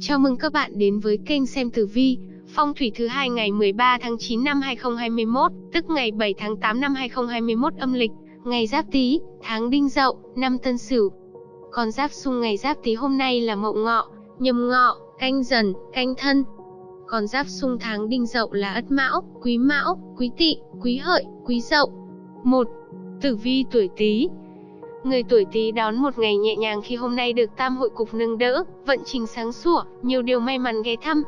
Chào mừng các bạn đến với kênh xem tử vi, phong thủy thứ hai ngày 13 tháng 9 năm 2021, tức ngày 7 tháng 8 năm 2021 âm lịch, ngày Giáp Tý, tháng Đinh Dậu, năm Tân Sửu. Con giáp xung ngày Giáp Tý hôm nay là Mậu Ngọ, Nhâm Ngọ, Canh Dần, Canh Thân. Con giáp xung tháng Đinh Dậu là Ất Mão, Quý Mão, Quý Tỵ, Quý Hợi, Quý Dậu. 1. Tử vi tuổi Tý, Người tuổi Tý đón một ngày nhẹ nhàng khi hôm nay được tam hội cục nâng đỡ, vận trình sáng sủa, nhiều điều may mắn ghé thăm.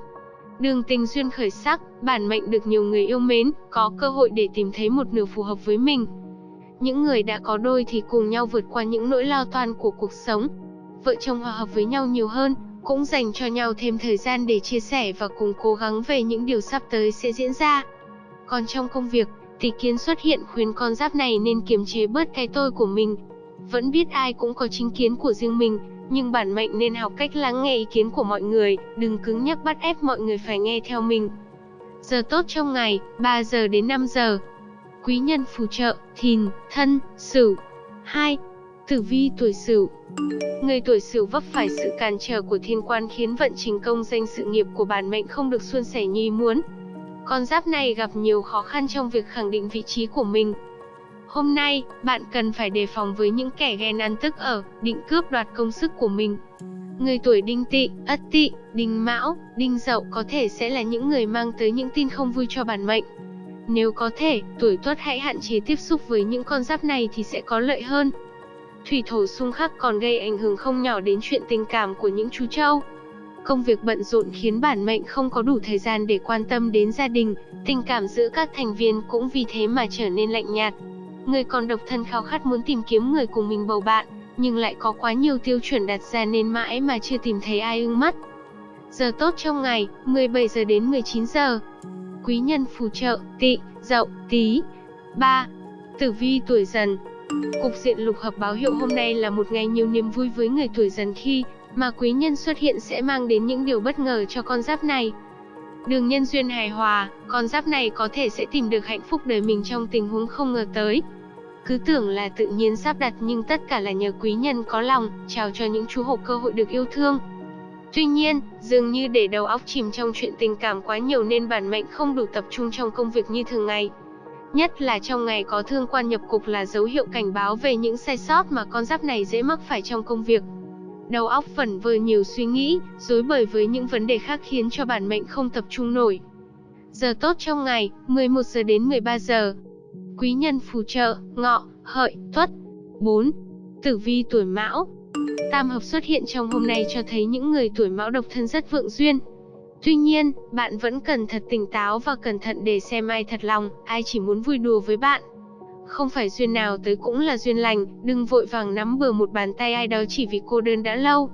Đường tình duyên khởi sắc, bản mệnh được nhiều người yêu mến, có cơ hội để tìm thấy một nửa phù hợp với mình. Những người đã có đôi thì cùng nhau vượt qua những nỗi lo toan của cuộc sống. Vợ chồng hòa hợp với nhau nhiều hơn, cũng dành cho nhau thêm thời gian để chia sẻ và cùng cố gắng về những điều sắp tới sẽ diễn ra. Còn trong công việc, tỷ kiến xuất hiện khuyến con giáp này nên kiềm chế bớt cái tôi của mình, vẫn biết ai cũng có chính kiến của riêng mình, nhưng bản mệnh nên học cách lắng nghe ý kiến của mọi người, đừng cứng nhắc bắt ép mọi người phải nghe theo mình. Giờ tốt trong ngày, 3 giờ đến 5 giờ. Quý nhân phù trợ, thìn, thân, sửu. 2. Tử vi tuổi sửu Người tuổi sửu vấp phải sự cản trở của thiên quan khiến vận trình công danh sự nghiệp của bản mệnh không được suôn sẻ như ý muốn. Con giáp này gặp nhiều khó khăn trong việc khẳng định vị trí của mình, Hôm nay, bạn cần phải đề phòng với những kẻ ghen ăn tức ở, định cướp đoạt công sức của mình. Người tuổi đinh Tị, ất Tị, đinh mão, đinh dậu có thể sẽ là những người mang tới những tin không vui cho bản mệnh. Nếu có thể, tuổi tuất hãy hạn chế tiếp xúc với những con giáp này thì sẽ có lợi hơn. Thủy thổ xung khắc còn gây ảnh hưởng không nhỏ đến chuyện tình cảm của những chú trâu. Công việc bận rộn khiến bản mệnh không có đủ thời gian để quan tâm đến gia đình, tình cảm giữa các thành viên cũng vì thế mà trở nên lạnh nhạt. Người còn độc thân khao khát muốn tìm kiếm người cùng mình bầu bạn, nhưng lại có quá nhiều tiêu chuẩn đặt ra nên mãi mà chưa tìm thấy ai ưng mắt. Giờ tốt trong ngày, 17 giờ đến 19 giờ. Quý nhân phù trợ, tỵ, dậu, tí. 3. Tử vi tuổi dần Cục diện lục hợp báo hiệu hôm nay là một ngày nhiều niềm vui với người tuổi dần khi mà quý nhân xuất hiện sẽ mang đến những điều bất ngờ cho con giáp này. Đường nhân duyên hài hòa, con giáp này có thể sẽ tìm được hạnh phúc đời mình trong tình huống không ngờ tới. Cứ tưởng là tự nhiên sắp đặt nhưng tất cả là nhờ quý nhân có lòng, chào cho những chú hổ cơ hội được yêu thương. Tuy nhiên, dường như để đầu óc chìm trong chuyện tình cảm quá nhiều nên bản mệnh không đủ tập trung trong công việc như thường ngày. Nhất là trong ngày có thương quan nhập cục là dấu hiệu cảnh báo về những sai sót mà con giáp này dễ mắc phải trong công việc. Đầu óc vẩn vơ nhiều suy nghĩ, rối bời với những vấn đề khác khiến cho bản mệnh không tập trung nổi. Giờ tốt trong ngày, 11 giờ đến 13 giờ. Quý nhân phù trợ, ngọ, hợi, tuất. 4. Tử vi tuổi mão Tam hợp xuất hiện trong hôm nay cho thấy những người tuổi mão độc thân rất vượng duyên. Tuy nhiên, bạn vẫn cần thật tỉnh táo và cẩn thận để xem ai thật lòng, ai chỉ muốn vui đùa với bạn. Không phải duyên nào tới cũng là duyên lành, đừng vội vàng nắm bừa một bàn tay ai đó chỉ vì cô đơn đã lâu.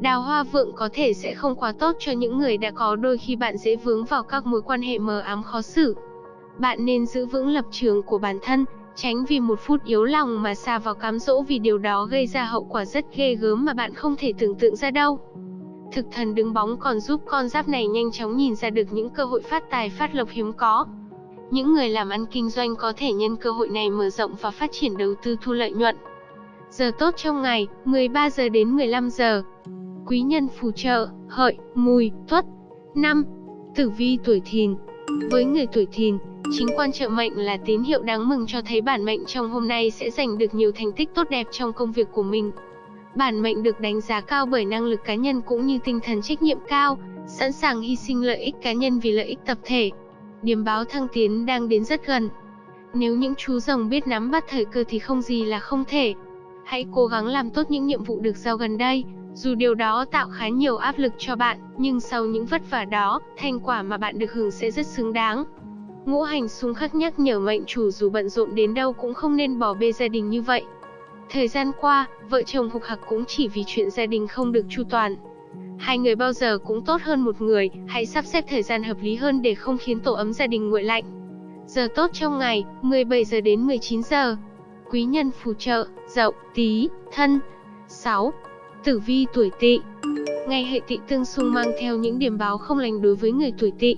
Đào hoa vượng có thể sẽ không quá tốt cho những người đã có đôi khi bạn dễ vướng vào các mối quan hệ mờ ám khó xử. Bạn nên giữ vững lập trường của bản thân, tránh vì một phút yếu lòng mà xa vào cám dỗ vì điều đó gây ra hậu quả rất ghê gớm mà bạn không thể tưởng tượng ra đâu. Thực thần đứng bóng còn giúp con giáp này nhanh chóng nhìn ra được những cơ hội phát tài phát lộc hiếm có. Những người làm ăn kinh doanh có thể nhân cơ hội này mở rộng và phát triển đầu tư thu lợi nhuận. Giờ tốt trong ngày, 13 giờ đến 15 giờ. Quý nhân phù trợ, hợi, mùi, tuất. 5. Tử vi tuổi thìn Với người tuổi thìn, chính quan trợ mệnh là tín hiệu đáng mừng cho thấy bản mệnh trong hôm nay sẽ giành được nhiều thành tích tốt đẹp trong công việc của mình. Bản mệnh được đánh giá cao bởi năng lực cá nhân cũng như tinh thần trách nhiệm cao, sẵn sàng hy sinh lợi ích cá nhân vì lợi ích tập thể. Điểm báo thăng tiến đang đến rất gần. Nếu những chú rồng biết nắm bắt thời cơ thì không gì là không thể. Hãy cố gắng làm tốt những nhiệm vụ được giao gần đây, dù điều đó tạo khá nhiều áp lực cho bạn, nhưng sau những vất vả đó, thành quả mà bạn được hưởng sẽ rất xứng đáng. Ngũ hành xung khắc nhắc nhở mệnh chủ dù bận rộn đến đâu cũng không nên bỏ bê gia đình như vậy. Thời gian qua, vợ chồng hục hạc cũng chỉ vì chuyện gia đình không được chu toàn. Hai người bao giờ cũng tốt hơn một người, hãy sắp xếp thời gian hợp lý hơn để không khiến tổ ấm gia đình nguội lạnh. Giờ tốt trong ngày, 17 giờ đến 19 giờ. Quý nhân phù trợ, dậu, tí, thân. 6. Tử vi tuổi tỵ Ngày hệ tỵ tương xung mang theo những điểm báo không lành đối với người tuổi tỵ.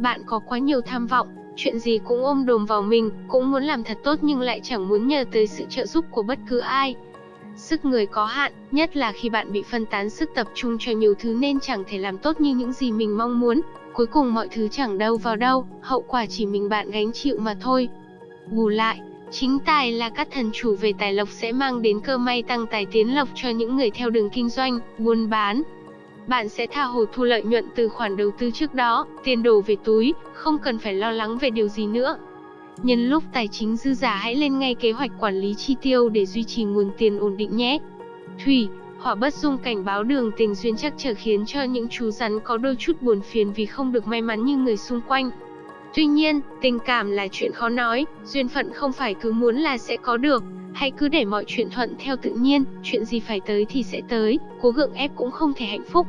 Bạn có quá nhiều tham vọng, chuyện gì cũng ôm đồm vào mình, cũng muốn làm thật tốt nhưng lại chẳng muốn nhờ tới sự trợ giúp của bất cứ ai sức người có hạn, nhất là khi bạn bị phân tán sức tập trung cho nhiều thứ nên chẳng thể làm tốt như những gì mình mong muốn. Cuối cùng mọi thứ chẳng đâu vào đâu, hậu quả chỉ mình bạn gánh chịu mà thôi. Bù lại, chính tài là các thần chủ về tài lộc sẽ mang đến cơ may tăng tài tiến lộc cho những người theo đường kinh doanh, buôn bán. Bạn sẽ tha hồ thu lợi nhuận từ khoản đầu tư trước đó, tiền đổ về túi, không cần phải lo lắng về điều gì nữa. Nhân lúc tài chính dư giả hãy lên ngay kế hoạch quản lý chi tiêu để duy trì nguồn tiền ổn định nhé. Thủy, hỏa bất dung cảnh báo đường tình duyên chắc trở khiến cho những chú rắn có đôi chút buồn phiền vì không được may mắn như người xung quanh. Tuy nhiên, tình cảm là chuyện khó nói, duyên phận không phải cứ muốn là sẽ có được, hãy cứ để mọi chuyện thuận theo tự nhiên, chuyện gì phải tới thì sẽ tới, cố gượng ép cũng không thể hạnh phúc.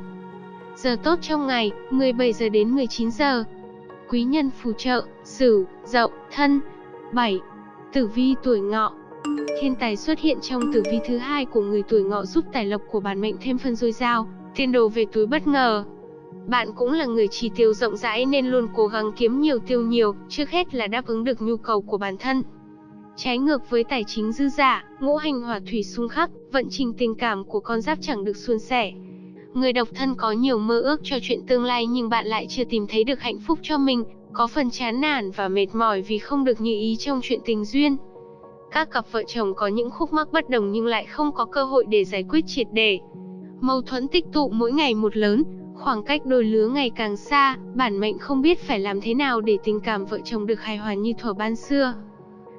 Giờ tốt trong ngày, 17 giờ đến 19 giờ. Quý nhân phù trợ, Sửu, Dậu, Thân. 7. Tử vi tuổi Ngọ. Thiên tài xuất hiện trong tử vi thứ hai của người tuổi Ngọ giúp tài lộc của bản mệnh thêm phần dồi dào, tiền đồ về túi bất ngờ. Bạn cũng là người chi tiêu rộng rãi nên luôn cố gắng kiếm nhiều tiêu nhiều, trước hết là đáp ứng được nhu cầu của bản thân. Trái ngược với tài chính dư giả, ngũ hành hỏa thủy xung khắc, vận trình tình cảm của con giáp chẳng được suôn sẻ. Người độc thân có nhiều mơ ước cho chuyện tương lai nhưng bạn lại chưa tìm thấy được hạnh phúc cho mình, có phần chán nản và mệt mỏi vì không được như ý trong chuyện tình duyên. Các cặp vợ chồng có những khúc mắc bất đồng nhưng lại không có cơ hội để giải quyết triệt để. Mâu thuẫn tích tụ mỗi ngày một lớn, khoảng cách đôi lứa ngày càng xa, bản mệnh không biết phải làm thế nào để tình cảm vợ chồng được hài hòa như thuở ban xưa.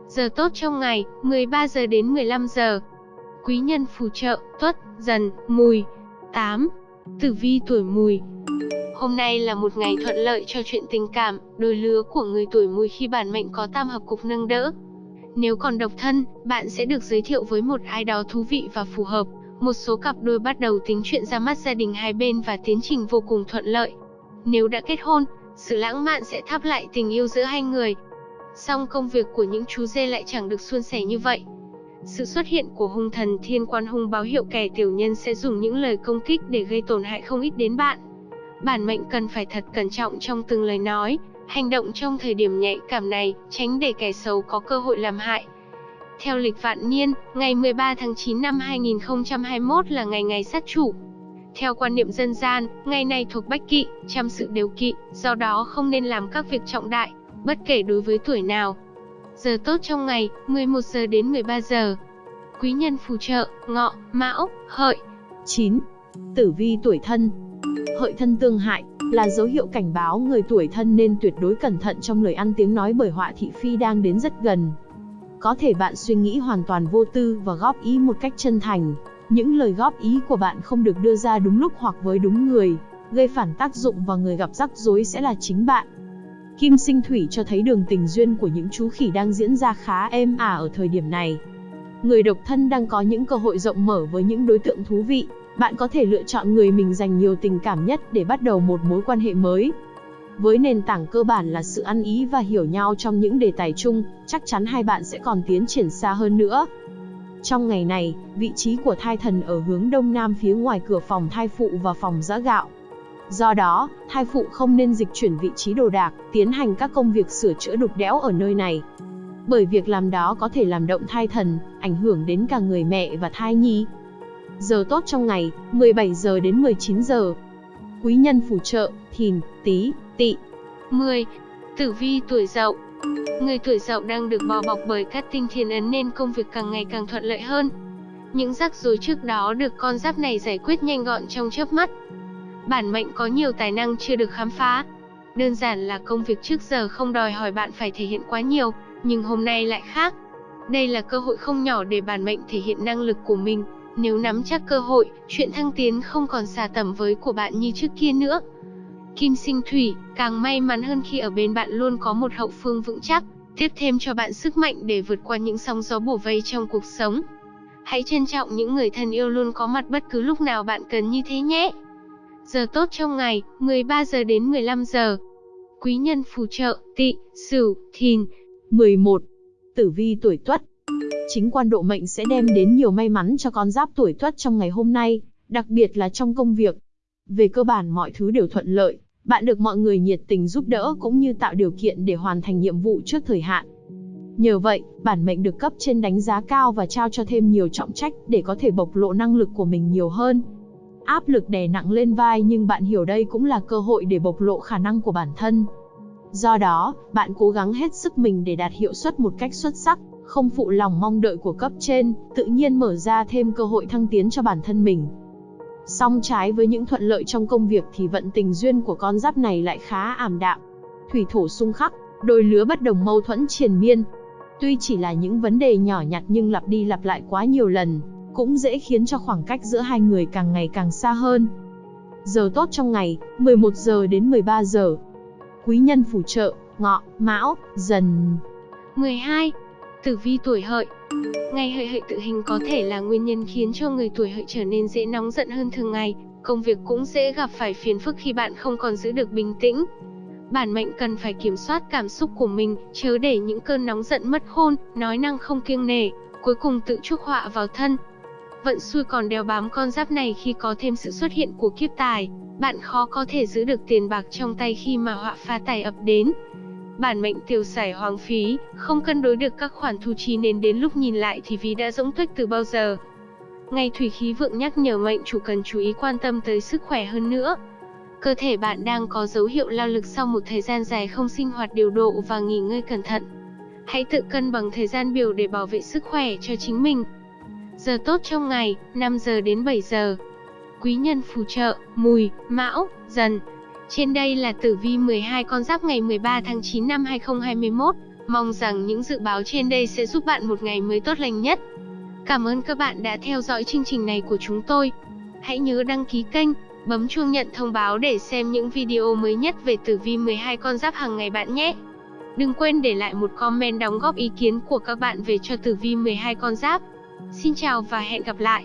Giờ tốt trong ngày, 13 giờ đến 15 giờ. Quý nhân phù trợ, tuất, dần, mùi. 8. Tử vi tuổi mùi, Hôm nay là một ngày thuận lợi cho chuyện tình cảm, đôi lứa của người tuổi mùi khi bản mệnh có tam hợp cục nâng đỡ. Nếu còn độc thân, bạn sẽ được giới thiệu với một ai đó thú vị và phù hợp. Một số cặp đôi bắt đầu tính chuyện ra mắt gia đình hai bên và tiến trình vô cùng thuận lợi. Nếu đã kết hôn, sự lãng mạn sẽ thắp lại tình yêu giữa hai người. Song công việc của những chú dê lại chẳng được suôn sẻ như vậy. Sự xuất hiện của hung thần thiên quan hung báo hiệu kẻ tiểu nhân sẽ dùng những lời công kích để gây tổn hại không ít đến bạn. Bản mệnh cần phải thật cẩn trọng trong từng lời nói, hành động trong thời điểm nhạy cảm này, tránh để kẻ xấu có cơ hội làm hại. Theo lịch vạn niên, ngày 13 tháng 9 năm 2021 là ngày ngày sát chủ. Theo quan niệm dân gian, ngày này thuộc bách kỵ, trăm sự đều kỵ, do đó không nên làm các việc trọng đại, bất kể đối với tuổi nào. Giờ tốt trong ngày, 11 giờ đến 13 giờ. Quý nhân phù trợ, ngọ, mão, hợi. 9. Tử vi tuổi thân, Hợi thân tương hại, là dấu hiệu cảnh báo người tuổi thân nên tuyệt đối cẩn thận trong lời ăn tiếng nói bởi họa thị phi đang đến rất gần. Có thể bạn suy nghĩ hoàn toàn vô tư và góp ý một cách chân thành. Những lời góp ý của bạn không được đưa ra đúng lúc hoặc với đúng người, gây phản tác dụng và người gặp rắc rối sẽ là chính bạn. Kim sinh thủy cho thấy đường tình duyên của những chú khỉ đang diễn ra khá êm ả ở thời điểm này. Người độc thân đang có những cơ hội rộng mở với những đối tượng thú vị, bạn có thể lựa chọn người mình dành nhiều tình cảm nhất để bắt đầu một mối quan hệ mới. Với nền tảng cơ bản là sự ăn ý và hiểu nhau trong những đề tài chung, chắc chắn hai bạn sẽ còn tiến triển xa hơn nữa. Trong ngày này, vị trí của thai thần ở hướng đông nam phía ngoài cửa phòng thai phụ và phòng giã gạo. Do đó, thai phụ không nên dịch chuyển vị trí đồ đạc, tiến hành các công việc sửa chữa đục đẽo ở nơi này. Bởi việc làm đó có thể làm động thai thần, ảnh hưởng đến cả người mẹ và thai nhi, Giờ tốt trong ngày, 17 giờ đến 19 giờ. Quý nhân phù trợ, thìn, tí, tỵ. 10. Tử vi tuổi dậu Người tuổi dậu đang được bao bọc bởi các tinh thiên ấn nên công việc càng ngày càng thuận lợi hơn. Những rắc rối trước đó được con giáp này giải quyết nhanh gọn trong chớp mắt. Bản mệnh có nhiều tài năng chưa được khám phá. Đơn giản là công việc trước giờ không đòi hỏi bạn phải thể hiện quá nhiều, nhưng hôm nay lại khác. Đây là cơ hội không nhỏ để bản mệnh thể hiện năng lực của mình, nếu nắm chắc cơ hội, chuyện thăng tiến không còn xa tầm với của bạn như trước kia nữa. Kim sinh thủy, càng may mắn hơn khi ở bên bạn luôn có một hậu phương vững chắc, tiếp thêm cho bạn sức mạnh để vượt qua những sóng gió bổ vây trong cuộc sống. Hãy trân trọng những người thân yêu luôn có mặt bất cứ lúc nào bạn cần như thế nhé. Giờ tốt trong ngày, 13 giờ đến 15 giờ. Quý nhân phù trợ, tỵ, sửu, thìn. 11. Tử vi tuổi tuất Chính quan độ mệnh sẽ đem đến nhiều may mắn cho con giáp tuổi tuất trong ngày hôm nay, đặc biệt là trong công việc. Về cơ bản mọi thứ đều thuận lợi, bạn được mọi người nhiệt tình giúp đỡ cũng như tạo điều kiện để hoàn thành nhiệm vụ trước thời hạn. Nhờ vậy, bản mệnh được cấp trên đánh giá cao và trao cho thêm nhiều trọng trách để có thể bộc lộ năng lực của mình nhiều hơn. Áp lực đè nặng lên vai nhưng bạn hiểu đây cũng là cơ hội để bộc lộ khả năng của bản thân. Do đó, bạn cố gắng hết sức mình để đạt hiệu suất một cách xuất sắc, không phụ lòng mong đợi của cấp trên, tự nhiên mở ra thêm cơ hội thăng tiến cho bản thân mình. Song trái với những thuận lợi trong công việc thì vận tình duyên của con giáp này lại khá ảm đạm. Thủy thổ xung khắc, đôi lứa bất đồng mâu thuẫn triền miên. Tuy chỉ là những vấn đề nhỏ nhặt nhưng lặp đi lặp lại quá nhiều lần, cũng dễ khiến cho khoảng cách giữa hai người càng ngày càng xa hơn. Giờ tốt trong ngày, 11 giờ đến 13 giờ. Quý nhân phù trợ, ngọ, mão, dần. 12. Tử vi tuổi hợi Ngày hợi hợi tự hình có thể là nguyên nhân khiến cho người tuổi hợi trở nên dễ nóng giận hơn thường ngày, công việc cũng dễ gặp phải phiền phức khi bạn không còn giữ được bình tĩnh. Bản mệnh cần phải kiểm soát cảm xúc của mình, chớ để những cơn nóng giận mất khôn, nói năng không kiêng nể, cuối cùng tự chuốc họa vào thân. Vận xui còn đeo bám con giáp này khi có thêm sự xuất hiện của kiếp tài, bạn khó có thể giữ được tiền bạc trong tay khi mà họa phá tài ập đến. Bản mệnh tiêu xài hoang phí, không cân đối được các khoản thu chi nên đến lúc nhìn lại thì ví đã rỗng tuếch từ bao giờ. Ngày thủy khí vượng nhắc nhở mệnh chủ cần chú ý quan tâm tới sức khỏe hơn nữa. Cơ thể bạn đang có dấu hiệu lao lực sau một thời gian dài không sinh hoạt điều độ và nghỉ ngơi cẩn thận. Hãy tự cân bằng thời gian biểu để bảo vệ sức khỏe cho chính mình. Giờ tốt trong ngày, 5 giờ đến 7 giờ. Quý nhân phù trợ, mùi, mão, dần. Trên đây là tử vi 12 con giáp ngày 13 tháng 9 năm 2021. Mong rằng những dự báo trên đây sẽ giúp bạn một ngày mới tốt lành nhất. Cảm ơn các bạn đã theo dõi chương trình này của chúng tôi. Hãy nhớ đăng ký kênh, bấm chuông nhận thông báo để xem những video mới nhất về tử vi 12 con giáp hàng ngày bạn nhé. Đừng quên để lại một comment đóng góp ý kiến của các bạn về cho tử vi 12 con giáp. Xin chào và hẹn gặp lại.